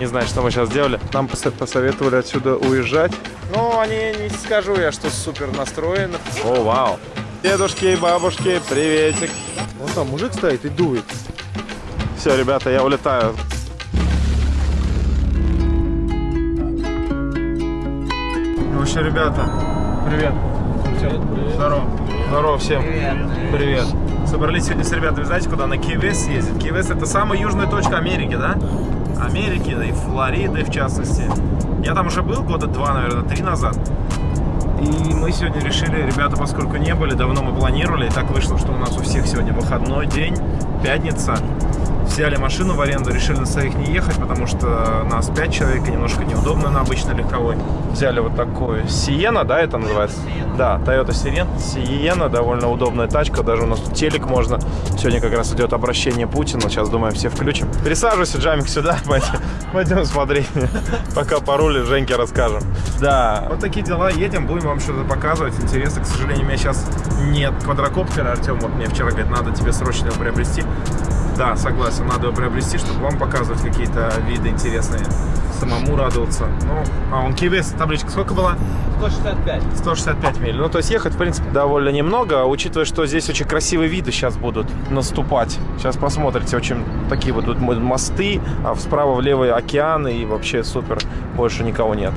Не знаю, что мы сейчас сделали. Нам пос- посоветовали отсюда уезжать. Ну, они, не скажу я, что супер настроены. О, вау. Дедушки и бабушки, приветик. Вон там мужик стоит и дует. Все, ребята, я улетаю. Ну что, ребята, привет. Здорово. Здорово всем. Привет. Собрались сегодня с ребятами, знаете, куда? На Кивес ездить. Кивес это самая южная точка Америки, да? Америки, да и Флориды в частности. Я там уже был года два, наверное, три назад. И мы сегодня решили, ребята, поскольку не были, давно мы планировали, и так вышло, что у нас у всех сегодня выходной день, пятница. Взяли машину в аренду, решили на своих не ехать, потому что нас 5 человек, и немножко неудобно на обычной легковой. Взяли вот такую Сиена, да, это называется? Да, Toyota Siren. Сиена, довольно удобная тачка, даже у нас тут телек можно. Сегодня как раз идет обращение Путина, сейчас, думаем, все включим. Пересаживайся, Джамик, сюда, пойдем, пойдем смотреть. Пока пароли Женьке расскажем. Да, вот такие дела, едем, будем вам что-то показывать. Интересно, к сожалению, у меня сейчас нет квадрокоптера. Артем вот мне вчера говорит, надо тебе срочно его приобрести. Да, согласен, надо его приобрести, чтобы вам показывать какие-то виды интересные. Самому радоваться. Ну, а он Кивес, табличка сколько была? 165. 165 миль. Ну, то есть ехать, в принципе, довольно немного, учитывая, что здесь очень красивые виды сейчас будут наступать. Сейчас посмотрите, очень такие вот тут мосты, а справа влево океан, и вообще супер. Больше никого нет.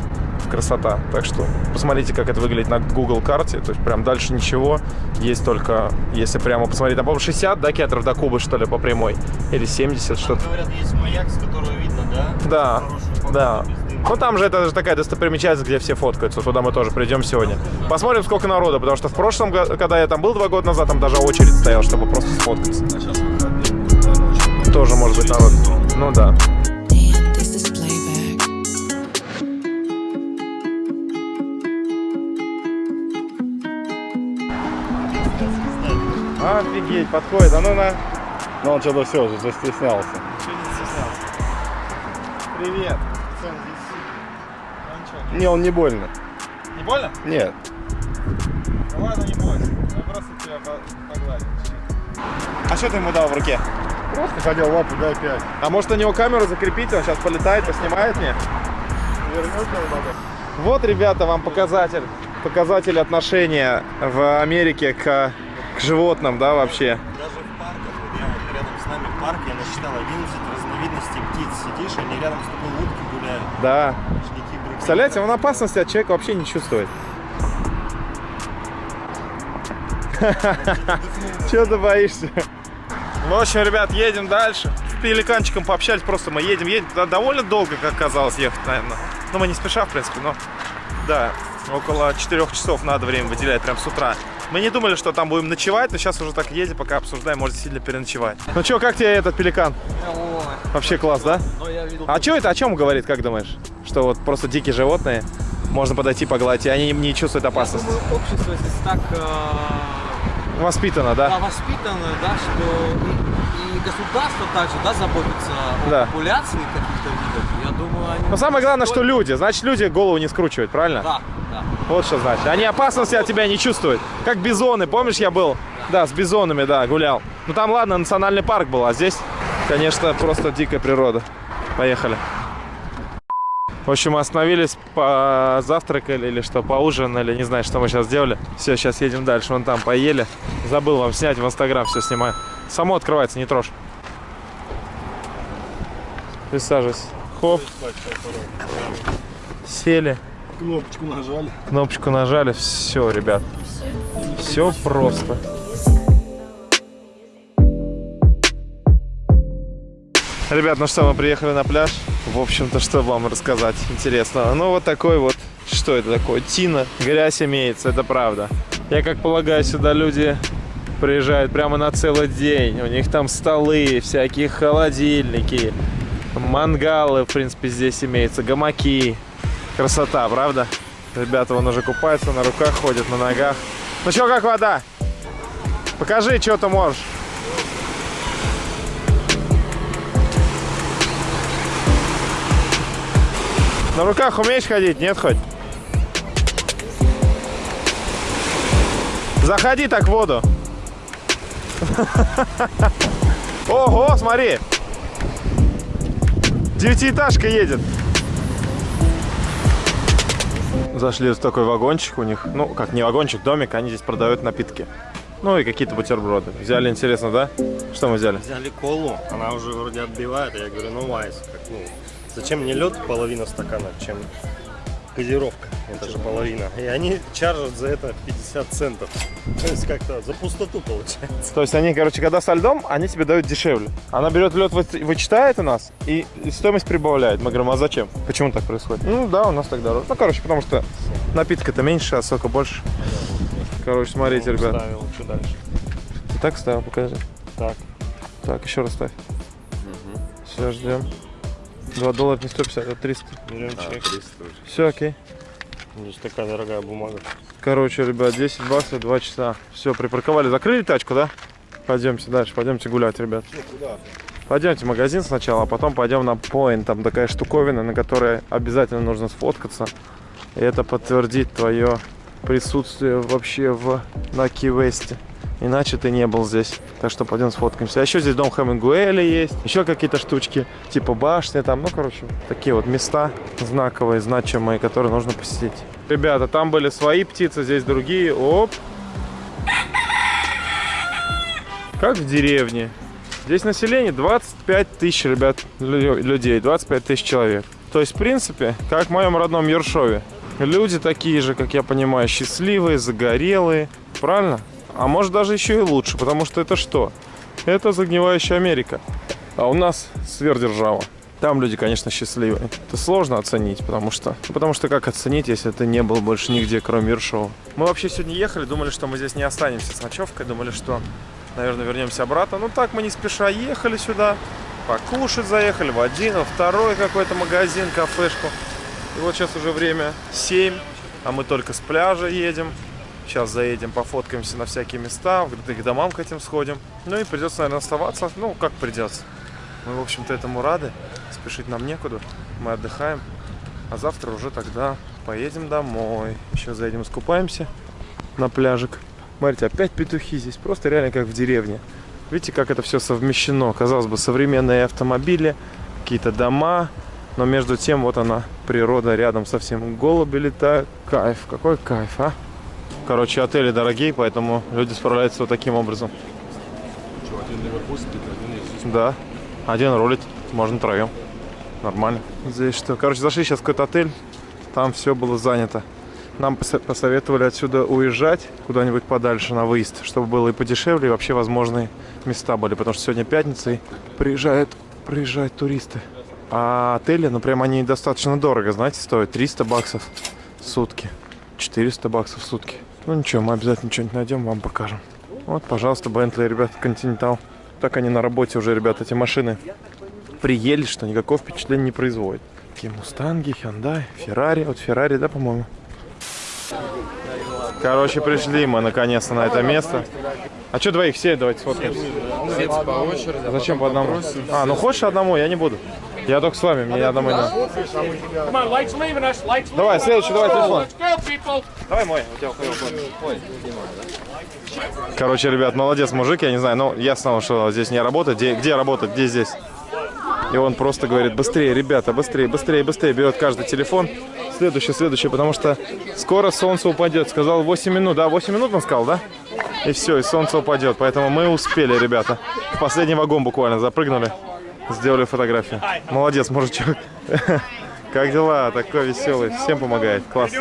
Красота. Так что посмотрите, как это выглядит на Google карте. То есть прям дальше ничего. Есть только, если прямо посмотреть, там, по-моему, 60 да, километров до Кубы, что ли, по прямой. Или 70, что-то. Говорят, есть маяк, с которого видно, да? Да, да. Ну там же это же такая достопримечательность, где все фоткаются. Туда мы тоже придем сегодня. Посмотрим, сколько народу, потому что в прошлом году, когда я там был два года назад, там даже очередь стояла, чтобы просто сфоткаться. Очень Тоже может быть народ. Ну да. Офигеть, подходит. А ну на. Ну, он что-то все, застеснялся. Чего не стеснялся? Привет. Ну Не, он не больно. Не больно? Нет. Ну ладно, не бойся. Я просто тебя погладил. А что ты ему дал в руке? Просто хотел лапу, дай 5. А может на него камеру закрепить, он сейчас полетает, поснимает мне? Вернешь его надо? Вот, ребята, вам показатель. Показатель отношения в Америке к, к животным, да, вообще. Даже в парках, вот я вот рядом с нами парк, я насчитал 11 разновидностей птиц. Сидишь, они рядом с тобой утки гуляют. Да. Шляки, брюки. Представляете, он опасности от человека вообще не чувствует. Чего ты боишься? Ну, в общем, ребят, едем дальше. С пеликанчиком пообщались, просто мы едем, едем. Да, довольно долго, как казалось, ехать, наверное. Ну, мы не спеша, в принципе, но... Да, около 4 часов надо время выделять, прям с утра. Мы не думали, что там будем ночевать, но сейчас уже так едем, пока обсуждаем, может, действительно переночевать. Ну что, как тебе этот пеликан? Вообще класс, да? я видел... А что это, о чем говорит, как думаешь? Что вот просто дикие животные, можно подойти погладить, и они не чувствуют Я опасности. думаю, общество здесь так э, Воспитано, да, да? воспитано, да, что и, и государство также, да, заботится Да. о популяции каких-то видов. Я думаю, они... Но самое главное, что люди. Значит, люди голову не скручивают, правильно? Да. Вот что значит. Они опасности от тебя не чувствуют. Как бизоны. Помнишь, я был? Да, с бизонами, да, гулял. Ну там, ладно, национальный парк был, а здесь, конечно, просто дикая природа. Поехали. В общем, остановились, позавтракали или что, поужинали, не знаю, что мы сейчас сделали. Все, сейчас едем дальше, вон там поели. Забыл вам снять, в Инстаграм все снимаю. Само открывается, не трожь. Присаживайся. Хоп, сели. Кнопочку нажали. Кнопочку нажали, все, ребят. Все просто. Ребят, ну что, мы приехали на пляж. В общем-то, что вам рассказать интересного? Ну, вот такой вот, что это такое? Тина. Грязь имеется, это правда. Я как полагаю, сюда люди приезжают прямо на целый день. У них там столы, всякие холодильники, мангалы, в принципе, здесь имеются, гамаки. Красота, правда? Ребята вон уже купаются, на руках ходят, на ногах. Ну что, как вода? Покажи, что ты можешь. На руках умеешь ходить? Нет хоть? Заходи так в воду. Ого, смотри. Девятиэтажка едет. Зашли в такой вагончик у них. Ну, как не вагончик, домик. Они здесь продают напитки. Ну и какие-то бутерброды. Взяли, интересно, да? Что мы взяли? Взяли колу, она уже вроде отбивает, а я говорю, ну вайс, как, ну, зачем мне лед половина стакана, чем газировка, это же половина. И они чаржат за это 50 центов. То есть как-то за пустоту получается. То есть они, короче, когда со льдом, они тебе дают дешевле. Она берет лед, вы- вычитает у нас и стоимость прибавляет. Мы говорим, а зачем? Почему так происходит? Ну да, у нас так дороже. Ну, короче, потому что напитка-то меньше, а сока больше. Короче, смотрите, ребят. Ставил, что дальше? Ты так ставил, покажи. Так. Так, еще раз ставь. Все, ждем. 2 доллара не 150, а 300. Берем чек. Все, окей. Здесь такая дорогая бумага. Короче, ребят, 10 баксов, 2 часа. Все, припарковали. Закрыли тачку, да? Пойдемте дальше, пойдемте гулять, ребят. Пойдемте в магазин сначала, а потом пойдем на Point. Там такая штуковина, на которой обязательно нужно сфоткаться. И это подтвердит твое присутствие вообще в на Ки-Весте. Иначе ты не был здесь. Так что пойдем сфоткаемся. А еще здесь дом Хемингуэля есть. Еще какие-то штучки, типа башни там. Ну, короче, такие вот места знаковые, значимые, которые нужно посетить. Ребята, там были свои птицы, здесь другие. Оп. Как в деревне. Здесь население 25 тысяч, ребят, лю- людей. 25 тысяч человек. То есть, в принципе, как в моем родном Ершове. Люди такие же, как я понимаю, счастливые, загорелые. Правильно? А может даже еще и лучше, потому что это что? Это загнивающая Америка. А у нас сверхдержава. Там люди, конечно, счастливые. Это сложно оценить, потому что... ну, Потому что как оценить, если ты не был больше нигде, кроме Ершова? Мы вообще сегодня ехали, думали, что мы здесь не останемся с ночевкой. Думали, что, наверное, вернемся обратно. Ну так мы не спеша ехали сюда. Покушать заехали в один, во второй какой-то магазин, кафешку. И вот сейчас уже время 7, а мы только с пляжа едем. Сейчас заедем, пофоткаемся на всякие места, к домам к этим сходим. Ну и придется, наверное, оставаться. Ну, как придется. Мы, в общем-то, этому рады. Спешить нам некуда. Мы отдыхаем. А завтра уже тогда поедем домой. Еще заедем, искупаемся на пляжик. Смотрите, опять петухи здесь. Просто реально как в деревне. Видите, как это все совмещено. Казалось бы, современные автомобили, какие-то дома. Но между тем, вот она, природа рядом совсем. Голуби летают. Кайф, какой кайф, а? Короче, отели дорогие, поэтому люди справляются вот таким образом. Да. Один рулит, можно троем. Нормально. Здесь что? Короче, зашли сейчас в какой-то отель. Там все было занято. Нам посо- посоветовали отсюда уезжать куда-нибудь подальше на выезд, чтобы было и подешевле, и вообще возможные места были. Потому что сегодня пятница, и приезжают, приезжают туристы. А отели, ну прям они достаточно дорого, знаете, стоят 300 баксов в сутки. 400 баксов в сутки. Ну ничего, мы обязательно что-нибудь найдем, вам покажем. Вот, пожалуйста, Бентли, ребята, Континентал. Так они на работе уже, ребята, эти машины приели, что никакого впечатления не производят. Такие Мустанги, Hyundai, Феррари. Вот Феррари, да, по-моему? Короче, пришли мы наконец-то на это место. А что двоих все? Давайте сфоткаемся. по очереди. А зачем по одному? А, ну хочешь одному? Я не буду. Я только с вами, мне одному не Давай, следующий, давай телефон. Давай мой, у тебя Ой. Короче, ребят, молодец мужик, я не знаю, но я знал, что здесь не работает. Где, где работает, где здесь? И он просто говорит, быстрее, ребята, быстрее, быстрее, быстрее. Берет каждый телефон. Следующий, следующий, потому что скоро солнце упадет. Сказал 8 минут, да? 8 минут он сказал, да? И все, и солнце упадет. Поэтому мы успели, ребята. В последний вагон буквально запрыгнули. Сделали фотографию. Молодец, мужичок. Как дела? Такой веселый. Всем помогает. Класс.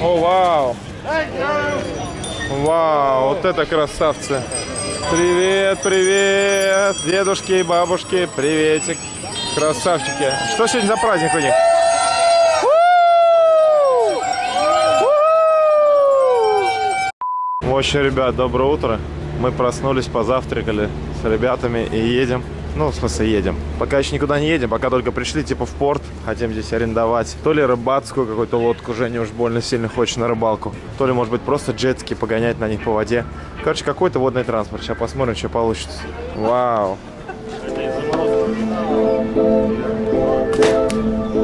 О, вау! Вау, вот это красавцы! Привет, привет! Дедушки и бабушки, приветик! Красавчики! Что сегодня за праздник у них? В общем, ребят, доброе утро. Мы проснулись, позавтракали с ребятами и едем. Ну, в смысле, едем. Пока еще никуда не едем, пока только пришли, типа, в порт. Хотим здесь арендовать. То ли рыбацкую какую-то лодку, Женя уж больно сильно хочет на рыбалку. То ли, может быть, просто джетски погонять на них по воде. Короче, какой-то водный транспорт. Сейчас посмотрим, что получится. Вау. Ну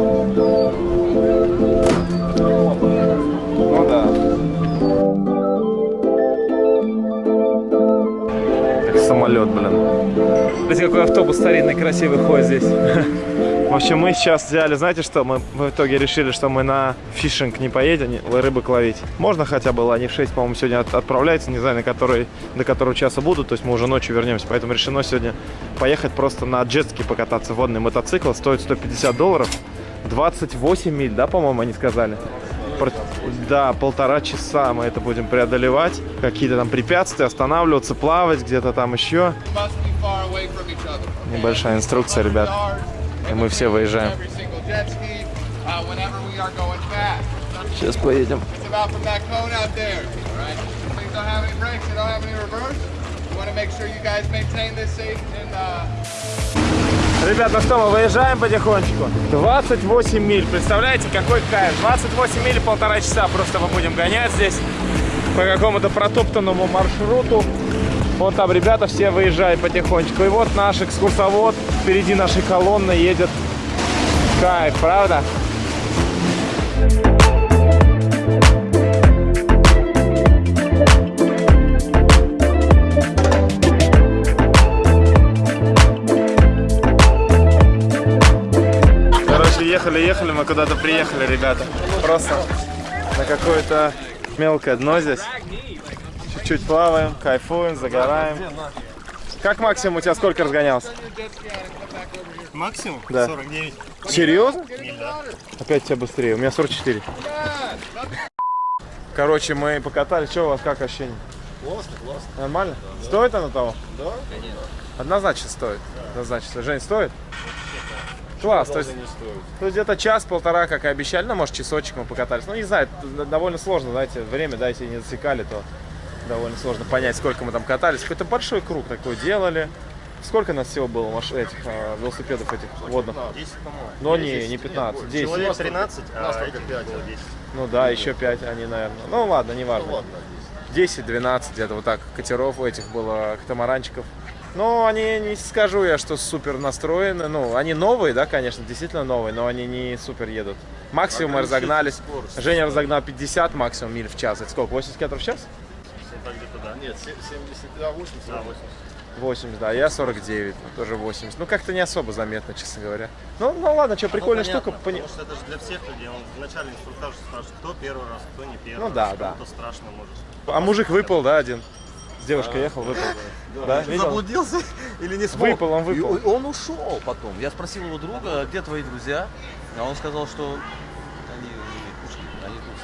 Смотрите, какой автобус старинный, красивый ходит здесь. В общем, мы сейчас взяли, знаете что, мы в итоге решили, что мы на фишинг не поедем, рыбок ловить. Можно хотя бы, они в 6, по-моему, сегодня от- отправляются, не знаю, на который, до которого часа будут, то есть мы уже ночью вернемся, поэтому решено сегодня поехать просто на джетски покататься. Водный мотоцикл стоит 150 долларов, 28 миль, да, по-моему, они сказали? Да, полтора часа мы это будем преодолевать, какие-то там препятствия, останавливаться, плавать где-то там еще. Небольшая инструкция, ребят. И мы все выезжаем. Uh. Сейчас поедем. Uh, Ребят, ну что, мы выезжаем потихонечку. 28 миль, представляете, какой кайф. 28 миль, полтора часа просто мы будем гонять здесь по какому-то протоптанному маршруту. Вон там ребята все выезжают потихонечку. И вот наш экскурсовод впереди нашей колонны едет. Кайф, правда? Короче, ехали, ехали, мы куда-то приехали, ребята. Просто на какое-то мелкое дно здесь. Чуть-чуть плаваем, кайфуем, загораем. Как максимум у тебя сколько разгонялся? Максимум Да. 49. Серьезно? Опять тебя быстрее. У меня 44. Короче, мы покатались. Что у вас как ощущение? Классно, классно. Нормально? Стоит оно того? Да, конечно. Однозначно стоит. Однозначно. Жень, стоит? Класс. То есть, не стоит. то есть где-то час-полтора, как и обещали. Ну, может, часочек мы покатались. Ну, не знаю, довольно сложно, знаете, время, да, если не засекали, то довольно сложно понять, сколько мы там катались. Какой-то большой круг такой делали. Сколько нас всего было маш... этих а, велосипедов этих водных? 10, по-моему. Но не, не 15, 10. Человек 13, а этих 5, 10. Ну да, еще 5 они, наверное. Ну ладно, не важно. 10-12 где-то вот так катеров у этих было, катамаранчиков. Ну, они, не скажу я, что супер настроены. Ну, они новые, да, конечно, действительно новые, но они не супер едут. Максимум мы разогнались. Женя разогнал 50 максимум миль в час. Это сколько, 80 км в час? Да. Нет, се- 70, да, 80. Да, 80. 80, да, я 49, ну, тоже 80. Ну, как-то не особо заметно, честно говоря. Ну, ну ладно, что, прикольная Ну, штука. понятно, пони- Потому что это же для всех людей. Он в начале инструктаж спрашивает, кто первый раз, кто не первый Ну раз. да, да. Страшно может. А мужик выпал, да, один? С девушкой ехал, выпал. Да, видел? Заблудился или не смог? Выпал, он выпал. И он ушел потом. Я спросил его друга, где твои друзья? А он сказал, что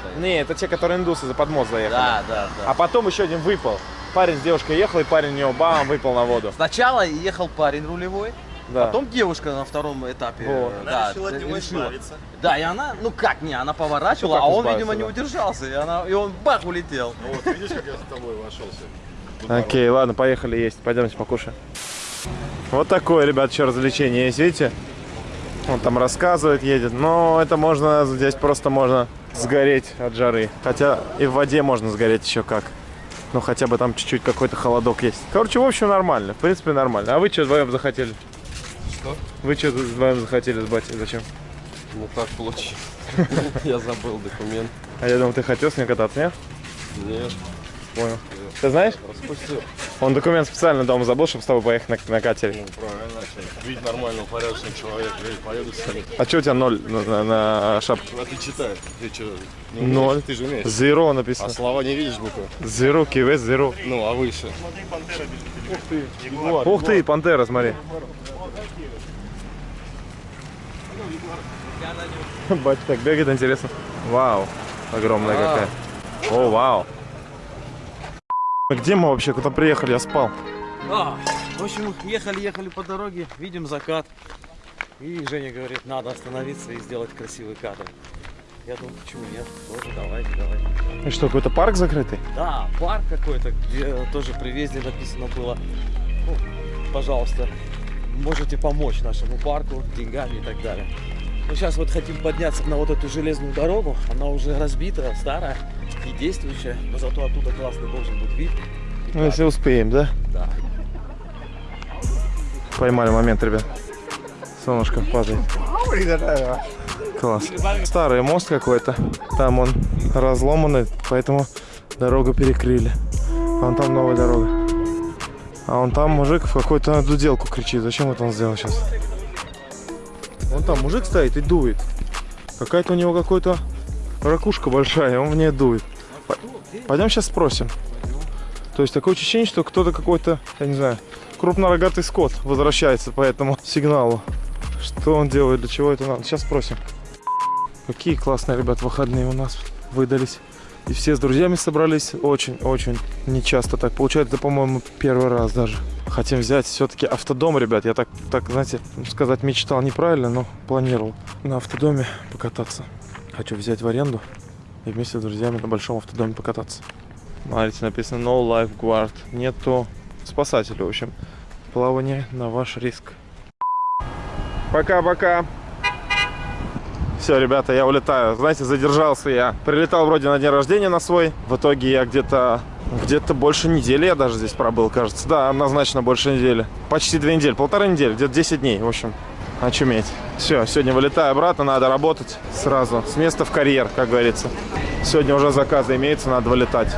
стоят. Не, это те, которые индусы за подмост заехали. Да, да, да. А потом еще один выпал. Парень с девушкой ехал, и парень у него бам, выпал на воду. Сначала ехал парень рулевой, Да. потом девушка на втором этапе. Вот. э, Она да, решила от него решила. избавиться. Да, и она, ну как не, она поворачивала, Ну, а он, видимо, не да. удержался, и, она, и он бах улетел. Ну вот, видишь, как я с тобой вошел сегодня? Окей, ладно, поехали есть. Пойдемте покушаем. Вот такое, ребят, еще развлечение есть, видите? Он там рассказывает, едет. Но это можно, здесь просто можно сгореть от жары. Хотя и в воде можно сгореть еще как. Ну, хотя бы там чуть-чуть какой-то холодок есть. Короче, в общем, нормально. В принципе, нормально. А вы что вдвоем захотели? Что? Вы что вдвоем захотели с батей? Зачем? Ну так получилось. Я забыл документ. А я думал, ты хотел с ним кататься, нет? Нет, Понял. Ты знаешь? распустил. Он документ специально дома забыл, чтобы с тобой поехать на, на катере. Ну, правильно. Видеть нормального, порядочного человека. Говорит, поеду с вами. А что у тебя ноль на, на- на шапке? А ты читай. Ты что, не умеешь? Ноль. Ты же умеешь. А написано. слова не видишь буквы? Zero, кивес, zero. Ну, а выше? Ух ты, пантера, смотри. Батя так бегает, интересно. Вау, огромная какая. О, вау. Где мы вообще? Куда приехали? Я спал. А, в общем, ехали-ехали по дороге, видим закат. И Женя говорит, надо остановиться и сделать красивый кадр. Я думаю, почему нет? Тоже давайте, давайте. И что, какой-то парк закрытый? Да, парк какой-то, где тоже при въезде написано было, ну, пожалуйста, можете помочь нашему парку деньгами и так далее. Мы сейчас вот хотим подняться на вот эту железную дорогу, она уже разбита, старая, не действующая, но зато оттуда классный должен быть вид. Ну, если успеем, да? Да. Поймали момент, ребят. Солнышко падает. Класс. Старый мост какой-то. Там он разломанный, поэтому дорогу перекрыли. Вон там новая дорога. А он там мужик в какую-то дуделку кричит. Зачем это он сделал сейчас? Вот там мужик стоит и дует. Какая-то у него какой-то ракушка большая, он в ней дует. Пойдем сейчас спросим. То есть такое ощущение, что кто-то какой-то, я не знаю, крупнорогатый скот возвращается по этому сигналу. Что он делает, для чего это надо? Сейчас спросим. Какие классные, ребят, выходные у нас выдались. И все с друзьями собрались. Очень-очень нечасто так получается. По-моему, первый раз даже. Хотим взять все-таки автодом, ребят. Я так, так, знаете, сказать мечтал неправильно, но планировал на автодоме покататься. Хочу взять в аренду и вместе с друзьями на большом автодоме покататься. Смотрите, написано No Lifeguard. Нету спасателя, в общем. Плавание на ваш риск. Пока-пока. Все, ребята, я улетаю. Знаете, задержался я. Прилетал вроде на день рождения на свой. В итоге я где-то где-то больше недели я даже здесь пробыл, кажется. Да, однозначно больше недели. Почти две недели, полторы недели, где-то 10 дней, в общем. Очуметь. Все, сегодня вылетаю обратно, надо работать сразу. С места в карьер, как говорится. Сегодня уже заказы имеются, надо вылетать.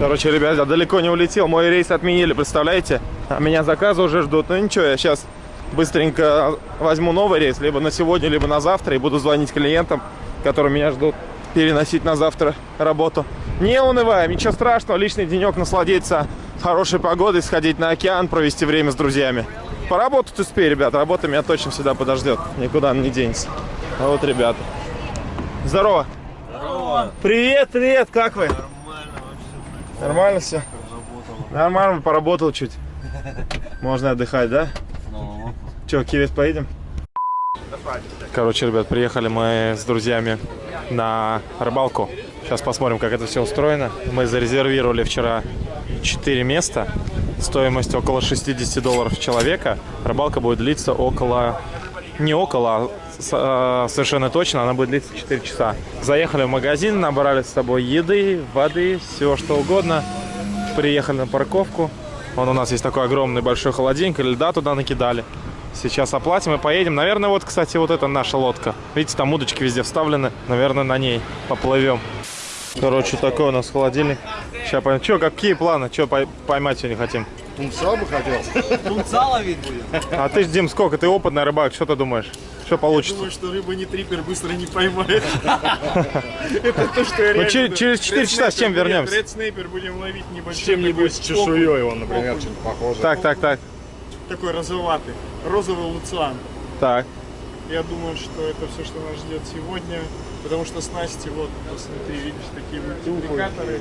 Короче, ребят, я далеко не улетел. Мой рейс отменили, представляете? А меня заказы уже ждут. Ну ничего, я сейчас быстренько возьму новый рейс, либо на сегодня, либо на завтра, и буду звонить клиентам, которые меня ждут, переносить на завтра работу. Не унываем, ничего страшного, личный денек насладиться хорошей погодой, сходить на океан, провести время с друзьями. Поработать успею, ребят, работа меня точно всегда подождет, никуда она не денется. А вот, ребята. Здорово. Здорово. Привет, привет, как вы? Нормально все? Нормально, поработал чуть. Можно отдыхать, да? Че, Киевец поедем? Короче, ребят, приехали мы с друзьями на рыбалку. Сейчас посмотрим, как это все устроено. Мы зарезервировали вчера 4 места. Стоимость около 60 долларов человека. Рыбалка будет длиться около... Не около, а э, совершенно точно, она будет длиться 4 часа. Заехали в магазин, набрали с собой еды, воды, всего что угодно. Приехали на парковку. Вон у нас есть такой огромный большой холодильник, льда туда накидали. Сейчас оплатим и поедем. Наверное, вот, кстати, вот это наша лодка. Видите, там удочки везде вставлены. Наверное, на ней поплывем. Короче, такой у нас холодильник. Сейчас поймем. Че, какие планы? Че поймать сегодня хотим? Тунца бы хотел. Тунца ловить будем. А ты, ж, Дим, сколько? Ты опытный рыбак. Что ты думаешь? Что получится? Думаю, что рыба не трипер быстро не поймает. Это то, что я Ну, реально... че- через 4 часа с чем вернемся? Ред снейпер будем ловить небольшой. С чем-нибудь с чешуей он, например, чем-то похоже. Так, так, так. Такой розоватый. Розовый луциан. Так. Я думаю, что это все, что нас ждет сегодня. Потому что снасти, вот, посмотри, видишь, такие мультипликаторы.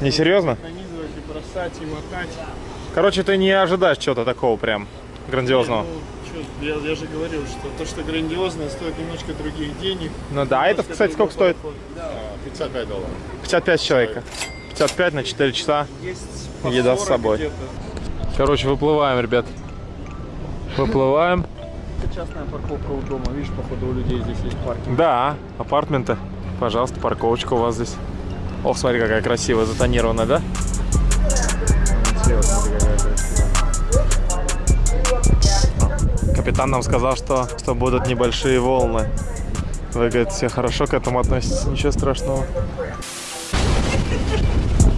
Не серьезно? Нанизывать и бросать, и мотать. Короче, ты не ожидаешь чего-то такого прям грандиозного. Ну, чё, я, я же говорил, что то, что грандиозное, стоит немножко других денег. Ну да, а это, кстати, сколько стоит? 55 долларов. 55 человека. 55 на 4 часа. Есть Еда с 40 собой. Короче, выплываем, ребят. Выплываем. Это частная парковка у дома. Видишь, походу у людей здесь есть паркинг. Да, апартменты. Пожалуйста, парковочка у вас здесь. Ох, смотри, какая красивая, затонированная, да? Капитан нам сказал, что, что будут небольшие волны. Вы, говорит, все хорошо к этому относитесь, ничего страшного.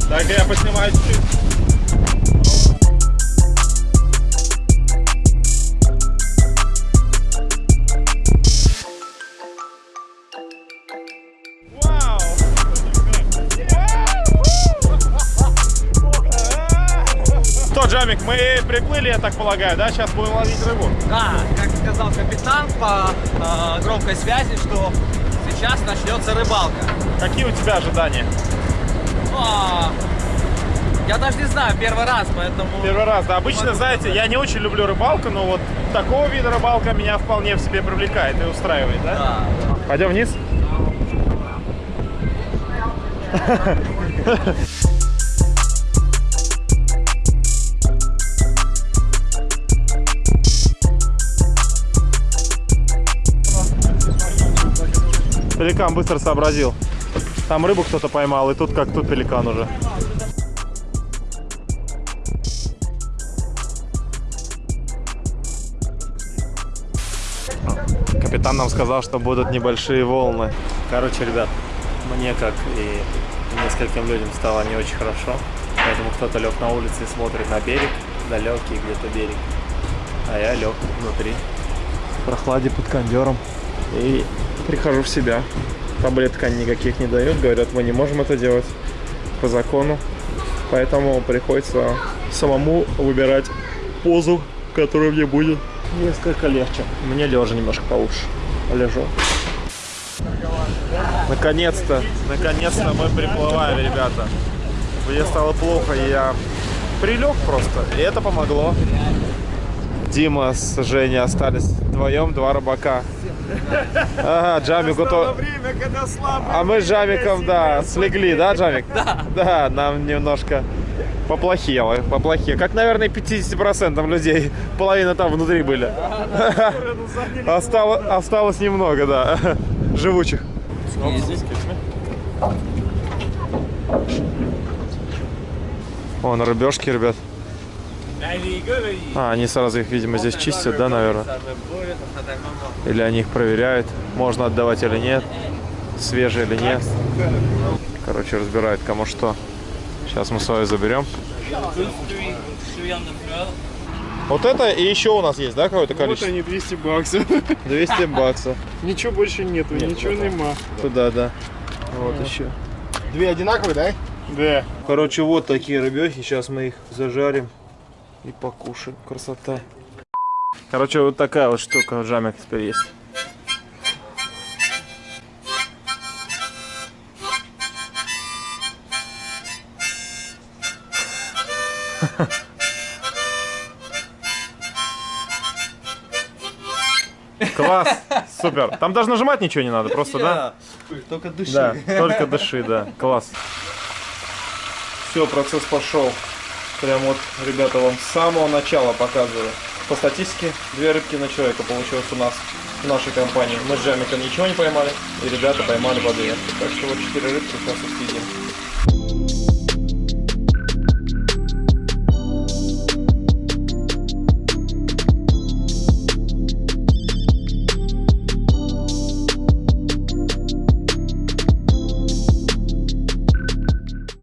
Так, я поснимаю чуть-чуть. Что, Джамик, мы приплыли, я так полагаю, да? Сейчас будем ловить рыбу. Да, как сказал капитан по э, громкой связи, что сейчас начнется рыбалка. Какие у тебя ожидания? Ну, а, я даже не знаю, первый раз, поэтому... Первый раз, да. Обычно, знаете, я не очень люблю рыбалку, но вот такого вида рыбалка меня вполне в себе привлекает и устраивает, да? Да. Пойдем вниз? Пеликан быстро сообразил. Там рыбу кто-то поймал, и тут как тут пеликан уже. Капитан нам сказал, что будут небольшие волны. Короче, ребят, мне, как и нескольким людям, стало не очень хорошо. Поэтому кто-то лег на улице и смотрит на берег, далекий где-то берег. А я лег внутри. прохладе под кондером. И прихожу в себя. Таблеток никаких не дают. Говорят, мы не можем это делать по закону. Поэтому приходится самому выбирать позу, которая мне будет несколько легче. Мне лежа немножко получше. Лежу. Наконец-то, наконец-то мы приплываем, ребята. Мне стало плохо, я прилег просто, и это помогло. Дима с Женей остались вдвоем, два рыбака. Ага, Джамику то... время, когда слабый. А мы с Джамиком, да, слегли, да, Джамик? Да. Да, нам немножко поплохело, поплохело. Как, наверное, 50% людей. Половина там внутри были. Осталось, осталось немного, да, живучих. Вон рыбешки, ребят. А, они сразу их, видимо, здесь чистят, да, наверное? Или они их проверяют, можно отдавать или нет, свежие или нет. Короче, разбирают кому что. Сейчас мы свою заберем. Вот это и еще у нас есть, да, какое-то Вот количество? они, 200 баксов. 200 баксов. Ничего больше нету, ничего нема. Туда, да. Вот еще. Две одинаковые, да? Да. Короче, вот такие рыбехи. Сейчас мы их зажарим и покушаем. Красота. Короче, вот такая вот штука в жамик теперь есть. Класс, супер. Там даже нажимать ничего не надо, просто, да? Только дыши. Да, только дыши, да. Класс. Все, процесс пошел. Прям вот, ребята, вам с самого начала показываю. По статистике, две рыбки на человека получилось у нас в нашей компании. Мы с Джамиком ничего не поймали, и ребята поймали по две. Так что вот четыре рыбки сейчас съедим.